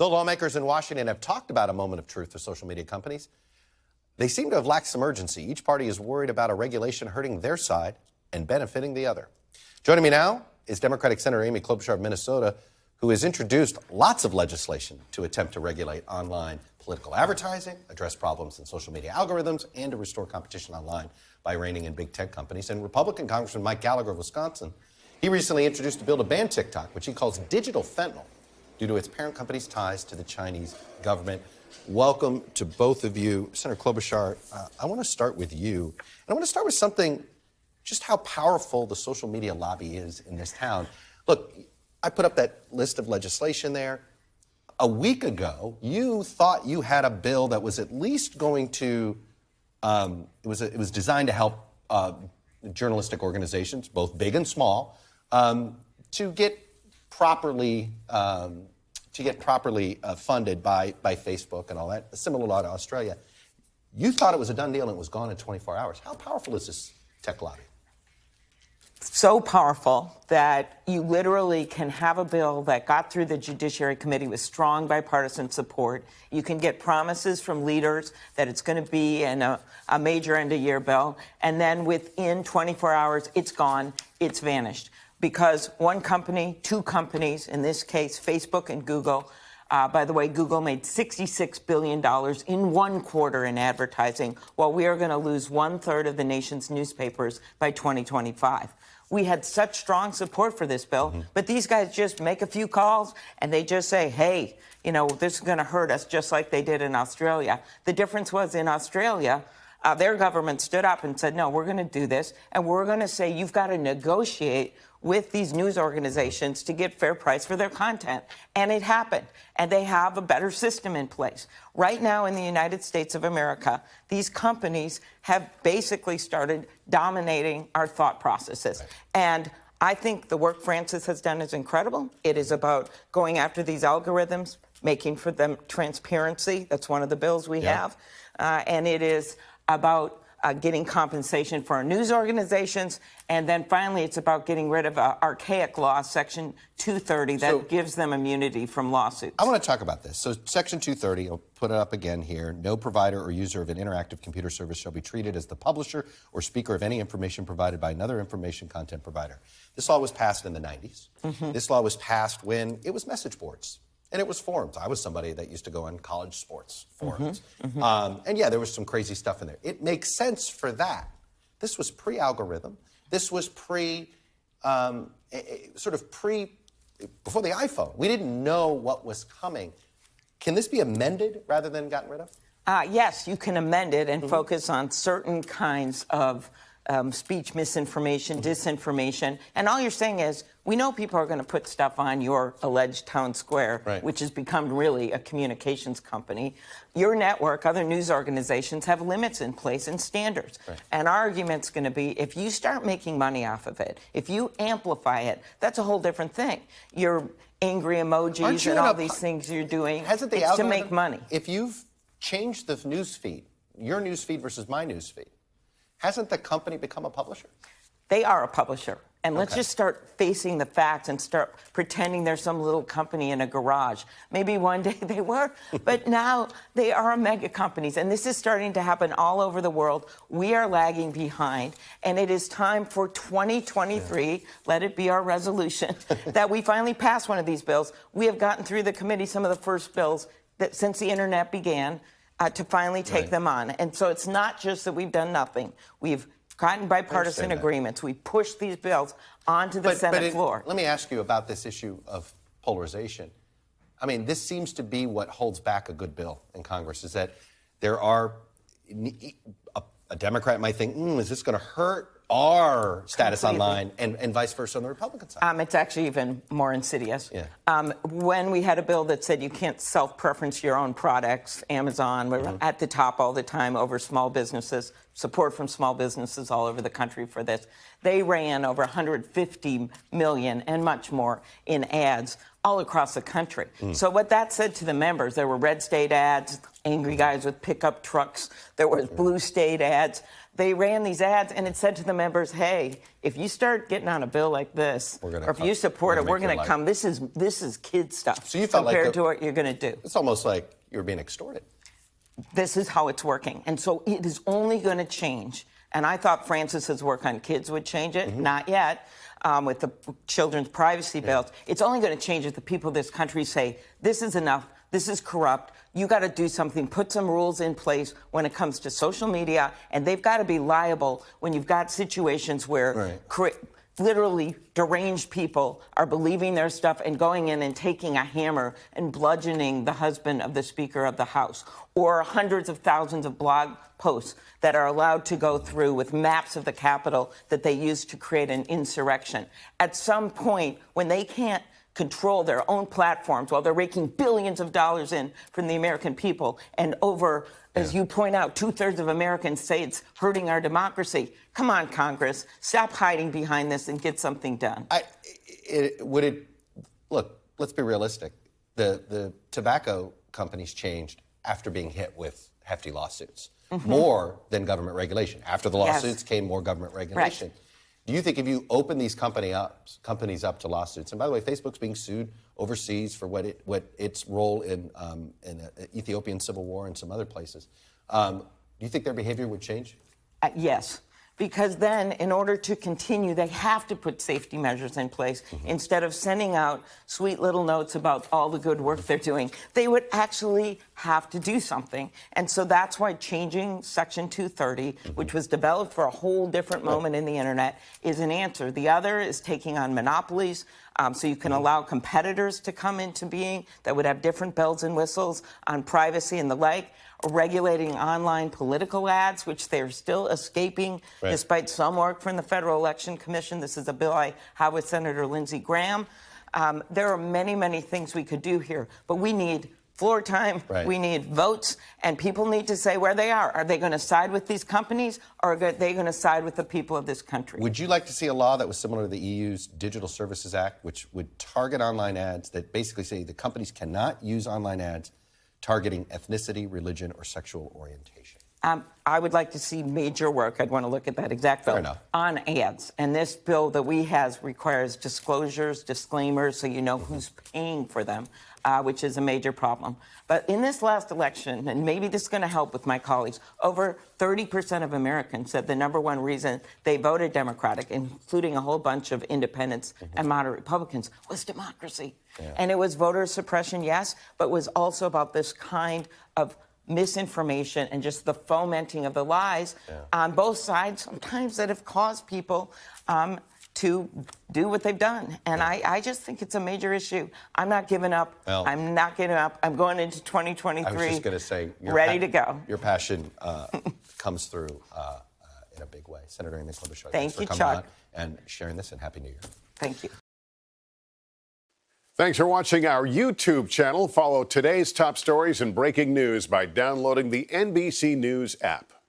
Though lawmakers in Washington have talked about a moment of truth for social media companies, they seem to have lacked some urgency. Each party is worried about a regulation hurting their side and benefiting the other. Joining me now is Democratic Senator Amy Klobuchar of Minnesota, who has introduced lots of legislation to attempt to regulate online political advertising, address problems in social media algorithms, and to restore competition online by reining in big tech companies. And Republican Congressman Mike Gallagher of Wisconsin, he recently introduced a bill to ban TikTok, which he calls digital fentanyl due to its parent company's ties to the Chinese government. Welcome to both of you. Senator Klobuchar, uh, I want to start with you. And I want to start with something just how powerful the social media lobby is in this town. Look, I put up that list of legislation there. A week ago, you thought you had a bill that was at least going to, um, it, was a, it was designed to help uh, journalistic organizations, both big and small, um, to get properly um, to get properly uh, funded by, by Facebook and all that, a similar law to Australia. You thought it was a done deal and it was gone in 24 hours. How powerful is this tech lobby? So powerful that you literally can have a bill that got through the Judiciary Committee with strong bipartisan support. You can get promises from leaders that it's going to be in a, a major end of year bill. And then within 24 hours, it's gone, it's vanished because one company, two companies, in this case, Facebook and Google, uh, by the way, Google made $66 billion in one quarter in advertising, while we are going to lose one third of the nation's newspapers by 2025. We had such strong support for this bill, mm -hmm. but these guys just make a few calls and they just say, hey, you know, this is going to hurt us just like they did in Australia. The difference was in Australia, uh, their government stood up and said, no, we're going to do this, and we're going to say you've got to negotiate with these news organizations to get fair price for their content. And it happened. And they have a better system in place. Right now in the United States of America, these companies have basically started dominating our thought processes. Right. And I think the work Frances has done is incredible. It is about going after these algorithms, making for them transparency. That's one of the bills we yep. have. Uh, and it is about uh, getting compensation for our news organizations. And then finally, it's about getting rid of uh, archaic law, Section 230, that so, gives them immunity from lawsuits. I want to talk about this. So Section 230, I'll put it up again here. No provider or user of an interactive computer service shall be treated as the publisher or speaker of any information provided by another information content provider. This law was passed in the 90s. Mm -hmm. This law was passed when it was message boards and it was forums. I was somebody that used to go on college sports forums. Mm -hmm, mm -hmm. Um, and yeah, there was some crazy stuff in there. It makes sense for that. This was pre-algorithm. This was pre, um, sort of pre, before the iPhone. We didn't know what was coming. Can this be amended rather than gotten rid of? Uh, yes, you can amend it and mm -hmm. focus on certain kinds of um, speech misinformation, disinformation, and all you're saying is, we know people are going to put stuff on your alleged town square, right. which has become really a communications company. Your network, other news organizations have limits in place and standards. Right. And our argument's going to be, if you start making money off of it, if you amplify it, that's a whole different thing. Your angry emojis and all these things you're doing, hasn't the it's to make money. If you've changed the news feed, your news feed versus my news feed, Hasn't the company become a publisher? They are a publisher. And let's okay. just start facing the facts and start pretending there's some little company in a garage. Maybe one day they were, but now they are mega companies. And this is starting to happen all over the world. We are lagging behind. And it is time for 2023, yeah. let it be our resolution, that we finally pass one of these bills. We have gotten through the committee some of the first bills that since the internet began uh, to finally take right. them on. And so it's not just that we've done nothing. We've gotten bipartisan agreements. We pushed these bills onto the but, Senate but it, floor. Let me ask you about this issue of polarization. I mean, this seems to be what holds back a good bill in Congress is that there are a, a Democrat might think, mm, is this going to hurt our status Completely. online and, and vice versa on the Republican side. Um, it's actually even more insidious. Yeah. Um, when we had a bill that said you can't self-preference your own products, Amazon, we're mm -hmm. at the top all the time over small businesses, support from small businesses all over the country for this. They ran over 150 million and much more in ads all across the country. Mm. So what that said to the members, there were red state ads, angry guys with pickup trucks. There was blue state ads. They ran these ads, and it said to the members, "Hey, if you start getting on a bill like this, or if come- you support we're it, we're going to come. This is this is kid stuff So you felt like compared the- to what you're going to do." It's almost like you're being extorted. this is how it's working. And so it is only going to change. And I thought Frances's work on kids would change it. Not yet. Um, with the children's privacy bills, it's only going to change if the people of this country say, this is enough, this is corrupt, you got to do something, put some rules in place when it comes to social media, and they've got to be liable when you've got situations where Right. literally deranged people are believing their stuff and going in and taking a hammer and bludgeoning the husband of the Speaker of the House, or hundreds of thousands of blog posts that are allowed to go through with maps of the Capitol that they use to create an insurrection. At some point, when they can't control their own platforms while they're raking billions of dollars in from the American people and over as you point out, two thirds of Americans say it's hurting our democracy. Come on, Congress, stop hiding behind this and get something done. I, it, would it look? Let's be realistic. The the tobacco companies changed after being hit with hefty lawsuits, mm-hmm. more than government regulation. After the Yes. lawsuits came more government regulation. Do you think if you open these company up, companies up to lawsuits, and by the way, Facebook's being sued overseas for what it what its role in um, in the Ethiopian civil war and some other places, um, do you think their behavior would change? Uh, yes, because then, in order to continue, they have to put safety measures in place instead of sending out sweet little notes about all the good work they're doing. They would actually have to do something. And so that's why changing Section 230, which was developed for a whole different moment in the internet, is an answer. The other is taking on monopolies. Um, so you can allow competitors to come into being that would have different bells and whistles on privacy and the like regulating online political ads, which they're still escaping Right. despite some work from the Federal Election Commission. This is a bill I have with Senator Lindsey Graham. Um, there are many, many things we could do here, but we need floor time, Right. we need votes, and people need to say where they are. Are they going to side with these companies, or are they going to side with the people of this country? Would you like to see a law that was similar to the EU's Digital Services Act, which would target online ads that basically say the companies cannot use online ads targeting ethnicity, religion, or sexual orientation? Um, I would like to see major work. I'd want to look at that exact bill on ads. And this bill that we has requires disclosures, disclaimers, so you know who's paying for them, uh, which is a major problem. But in this last election, and maybe this is going to help with my colleagues, over 30% of Americans said the number one reason they voted Democratic, including a whole bunch of independents and moderate Republicans, was democracy. And it was voter suppression, yes, but was also about this kind of misinformation and just the fomenting of the lies on both sides, sometimes that have caused people um, to do what they've done. And I, I just think it's a major issue. I'm not giving up. Well- I'm not giving up. I'm going into 2023 I was just going to say, ready to go. Your passion uh, comes through uh, uh, in a big way. Senator Amy Klobuchar, Thank thanks for you, coming Chuck. on and sharing this, and Happy New Year. Thank you. Thanks for watching our YouTube channel. Follow today's top stories and breaking news by downloading the NBC News app.